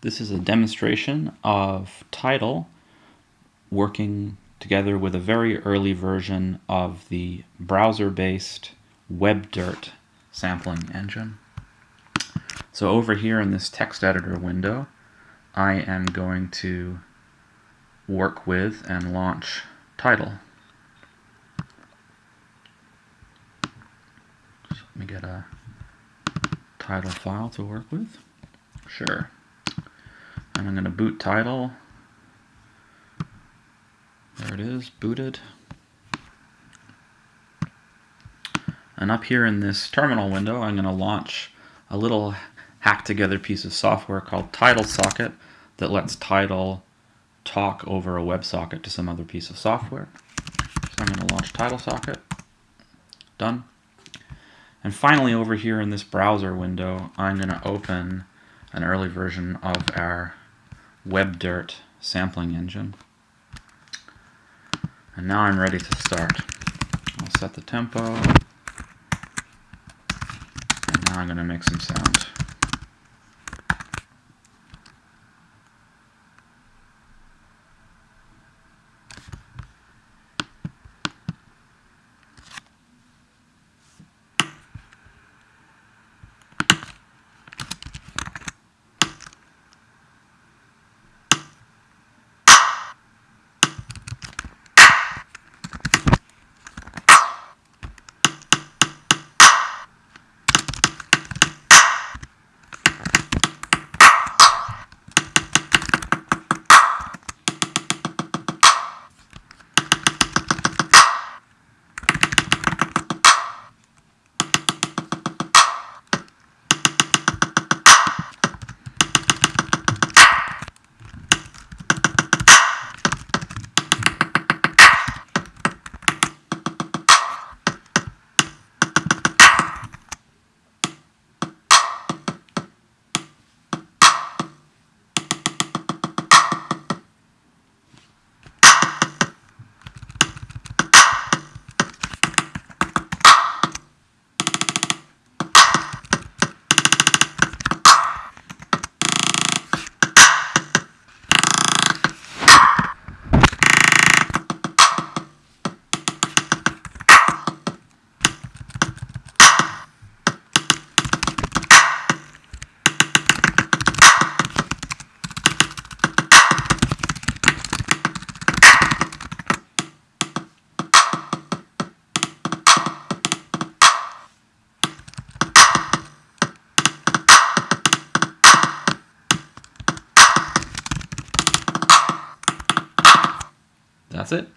This is a demonstration of Tidal working together with a very early version of the browser-based WebDirt sampling engine. So over here in this text editor window, I am going to work with and launch. So let me get a Tidal file to work with. Sure and I'm going to boot Tidal. There it is, booted. And up here in this terminal window, I'm going to launch a little hack together piece of software called Tidal Socket that lets Tidal talk over a WebSocket to some other piece of software. So I'm going to launch Tidal Socket. Done. And finally over here in this browser window, I'm going to open an early version of our WebDirt sampling engine. And now I'm ready to start. I'll set the tempo. And now I'm going to make some sound. That's it.